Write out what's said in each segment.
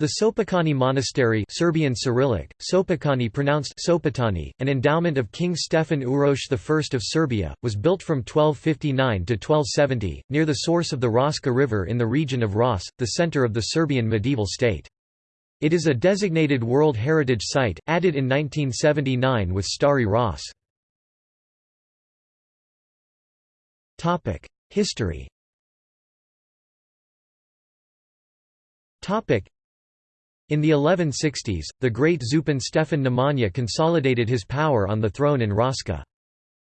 The Sopocani Monastery Serbian Cyrillic, Sopocani pronounced Sopotani, an endowment of King Stefan Uroš I of Serbia, was built from 1259 to 1270, near the source of the Raška River in the region of Ras, the center of the Serbian medieval state. It is a designated World Heritage Site, added in 1979 with Stari Ras. History in the 1160s, the great Zupan Stefan Nemanja consolidated his power on the throne in Raška.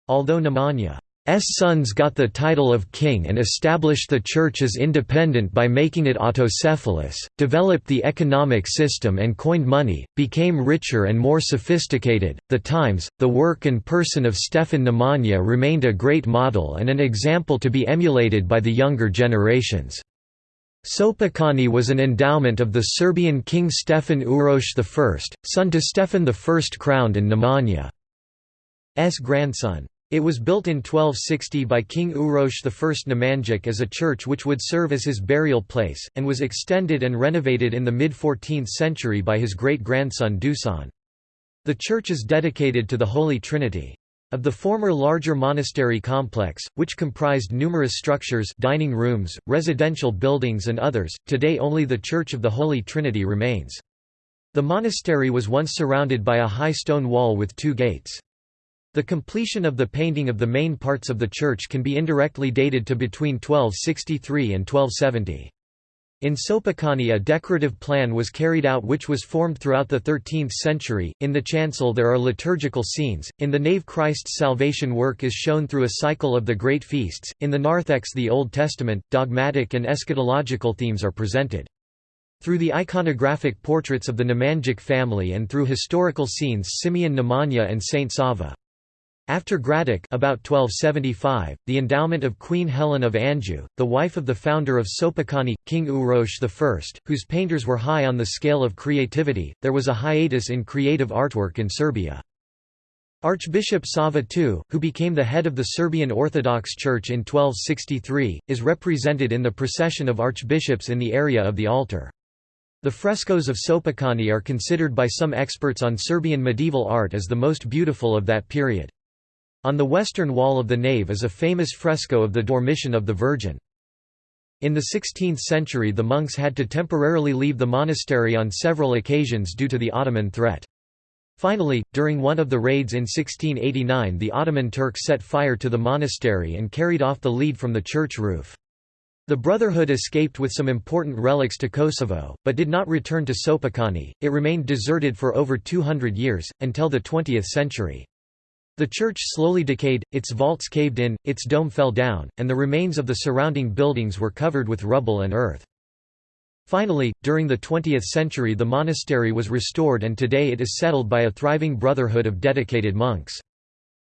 Although Nemanja's sons got the title of king and established the church as independent by making it autocephalous, developed the economic system and coined money, became richer and more sophisticated, the times, the work and person of Stefan Nemanja remained a great model and an example to be emulated by the younger generations. Sopocani was an endowment of the Serbian king Stefan Uroš I, son to Stefan I crowned and Nemanja's grandson. It was built in 1260 by King Uroš I Nemanjic as a church which would serve as his burial place, and was extended and renovated in the mid-14th century by his great-grandson Dusan. The church is dedicated to the Holy Trinity. Of the former larger monastery complex, which comprised numerous structures dining rooms, residential buildings and others, today only the Church of the Holy Trinity remains. The monastery was once surrounded by a high stone wall with two gates. The completion of the painting of the main parts of the church can be indirectly dated to between 1263 and 1270. In Sopocani a decorative plan was carried out which was formed throughout the 13th century. In the chancel there are liturgical scenes, in the nave Christ's salvation work is shown through a cycle of the great feasts, in the narthex the Old Testament, dogmatic and eschatological themes are presented. Through the iconographic portraits of the Nemanjic family and through historical scenes Simeon Nemanja and Saint Sava. After Gradac about 1275, the endowment of Queen Helen of Anjou, the wife of the founder of Sopocani, King Uroš I, whose painters were high on the scale of creativity, there was a hiatus in creative artwork in Serbia. Archbishop Sava II, who became the head of the Serbian Orthodox Church in 1263, is represented in the procession of archbishops in the area of the altar. The frescoes of Sopocani are considered by some experts on Serbian medieval art as the most beautiful of that period. On the western wall of the nave is a famous fresco of the Dormition of the Virgin. In the 16th century the monks had to temporarily leave the monastery on several occasions due to the Ottoman threat. Finally, during one of the raids in 1689 the Ottoman Turks set fire to the monastery and carried off the lead from the church roof. The Brotherhood escaped with some important relics to Kosovo, but did not return to Sopocani. It remained deserted for over 200 years, until the 20th century. The church slowly decayed, its vaults caved in, its dome fell down, and the remains of the surrounding buildings were covered with rubble and earth. Finally, during the 20th century the monastery was restored and today it is settled by a thriving brotherhood of dedicated monks.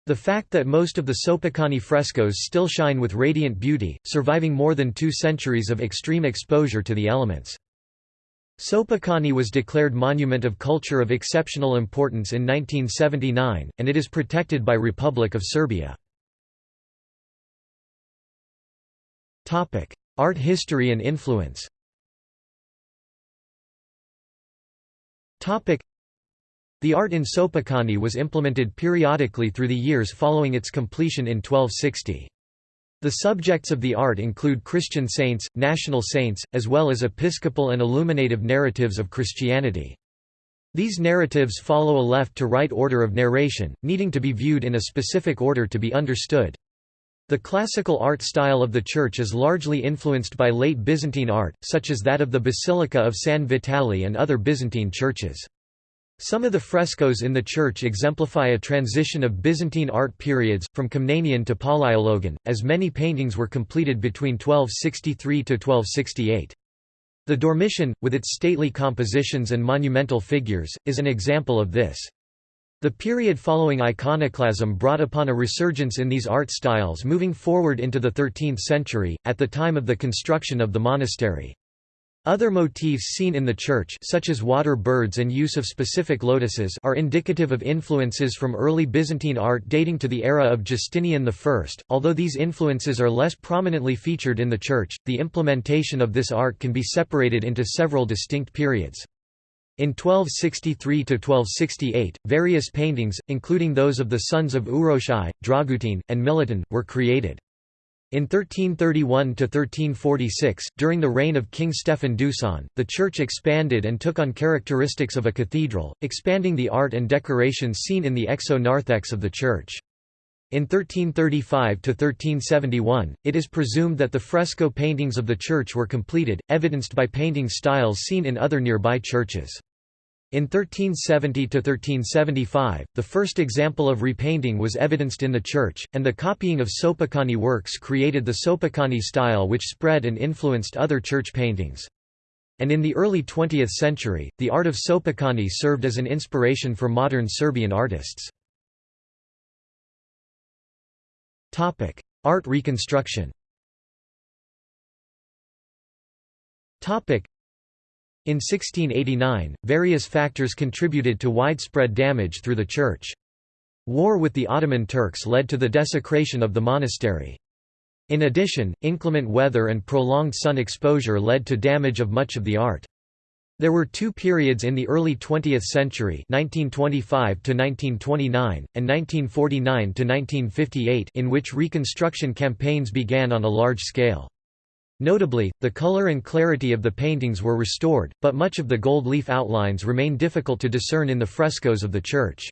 The fact that most of the Sopocani frescoes still shine with radiant beauty, surviving more than two centuries of extreme exposure to the elements. Sopocani was declared Monument of Culture of Exceptional Importance in 1979, and it is protected by Republic of Serbia. Art history and influence The art in Sopocani was implemented periodically through the years following its completion in 1260. The subjects of the art include Christian saints, national saints, as well as episcopal and illuminative narratives of Christianity. These narratives follow a left-to-right order of narration, needing to be viewed in a specific order to be understood. The classical art style of the church is largely influenced by late Byzantine art, such as that of the Basilica of San Vitale and other Byzantine churches. Some of the frescoes in the church exemplify a transition of Byzantine art periods, from Komnenian to Palaiologan, as many paintings were completed between 1263 to 1268. The Dormition, with its stately compositions and monumental figures, is an example of this. The period following iconoclasm brought upon a resurgence in these art styles moving forward into the 13th century, at the time of the construction of the monastery. Other motifs seen in the church such as water birds and use of specific lotuses are indicative of influences from early Byzantine art dating to the era of Justinian I. Although these influences are less prominently featured in the church, the implementation of this art can be separated into several distinct periods. In 1263–1268, various paintings, including those of the sons of Uroš I, Dragutin, and Milutin, were created. In 1331–1346, during the reign of King Stefan Dusan, the church expanded and took on characteristics of a cathedral, expanding the art and decorations seen in the exo-narthex of the church. In 1335–1371, it is presumed that the fresco paintings of the church were completed, evidenced by painting styles seen in other nearby churches. In 1370–1375, the first example of repainting was evidenced in the church, and the copying of Sopoćani works created the Sopoćani style which spread and influenced other church paintings. And in the early 20th century, the art of Sopoćani served as an inspiration for modern Serbian artists. Art reconstruction in 1689, various factors contributed to widespread damage through the church. War with the Ottoman Turks led to the desecration of the monastery. In addition, inclement weather and prolonged sun exposure led to damage of much of the art. There were two periods in the early 20th century 1925 1929, and 1949 1958 in which reconstruction campaigns began on a large scale. Notably, the color and clarity of the paintings were restored, but much of the gold leaf outlines remain difficult to discern in the frescoes of the church.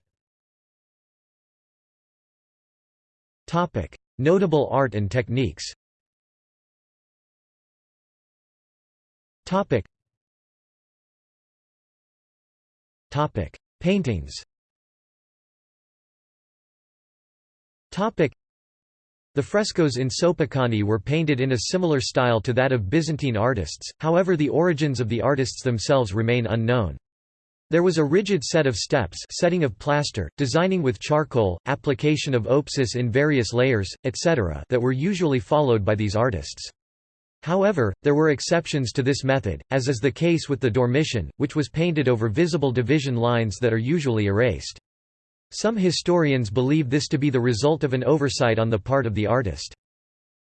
Notable art and techniques Paintings the frescoes in Sopoćani were painted in a similar style to that of Byzantine artists, however the origins of the artists themselves remain unknown. There was a rigid set of steps setting of plaster, designing with charcoal, application of opsis in various layers, etc. that were usually followed by these artists. However, there were exceptions to this method, as is the case with the Dormition, which was painted over visible division lines that are usually erased. Some historians believe this to be the result of an oversight on the part of the artist.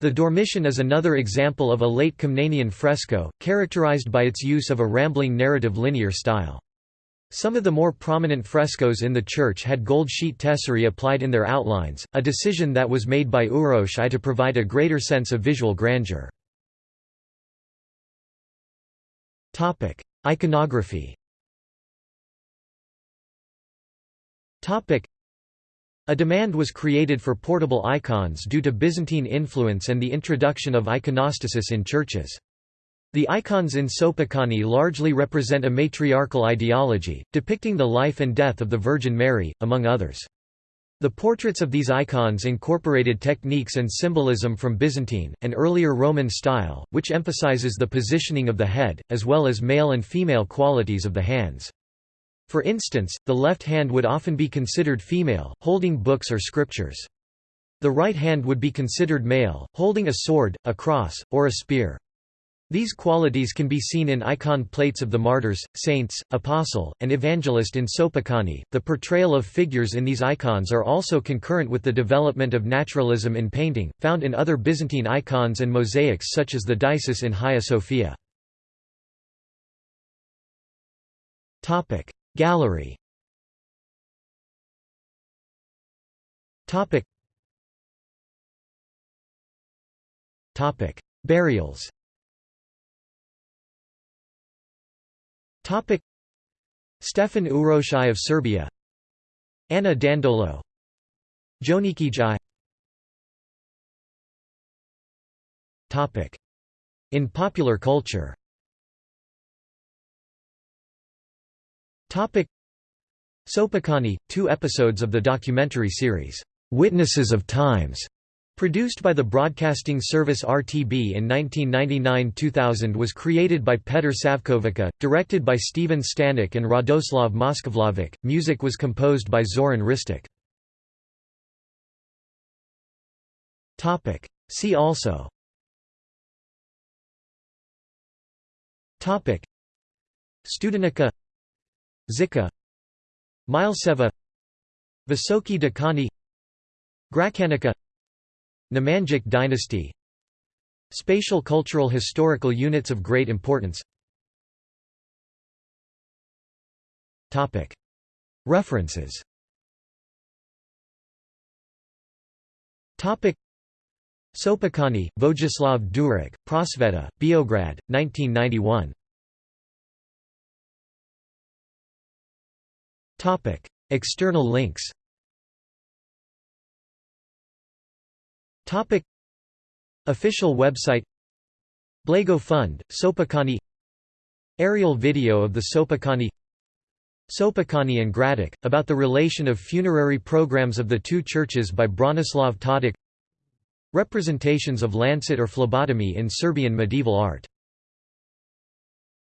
The Dormition is another example of a late Komnenian fresco, characterized by its use of a rambling narrative linear style. Some of the more prominent frescoes in the church had gold sheet tesserae applied in their outlines, a decision that was made by Uroš I to provide a greater sense of visual grandeur. Iconography a demand was created for portable icons due to Byzantine influence and the introduction of iconostasis in churches. The icons in Sopoćani largely represent a matriarchal ideology, depicting the life and death of the Virgin Mary, among others. The portraits of these icons incorporated techniques and symbolism from Byzantine, and earlier Roman style, which emphasizes the positioning of the head, as well as male and female qualities of the hands. For instance, the left hand would often be considered female, holding books or scriptures. The right hand would be considered male, holding a sword, a cross, or a spear. These qualities can be seen in icon plates of the martyrs, saints, apostle, and evangelist in Sopoćani. The portrayal of figures in these icons are also concurrent with the development of naturalism in painting, found in other Byzantine icons and mosaics such as the Deesis in Hagia Sophia. Topic: Gallery. Topic. Topic. Burials. Topic. Stefan Uroš I of Serbia. Anna Dandolo. Joanikije I Topic. In popular culture Sopoćani, two episodes of the documentary series, "'Witnesses of Times' Produced by the broadcasting service RTB in 1999–2000 was created by Petr Savkovica, directed by Steven Stanek and Radoslav Moskovlovic, music was composed by Zoran Hristić. See also. Studenica Žiča Mileseva Visoki Dečani Gračanica Nemanjic dynasty. Spatial cultural historical units of great importance. References. Sopocani, Vojislav Duric, Prosveta, Beograd, 1991. External links Official website Blago Fund, Sopocani Aerial video of the Sopocani Sopocani and Gradac, about the relation of funerary programs of the two churches by Branislav Todić Representations of lancet or phlebotomy in Serbian medieval art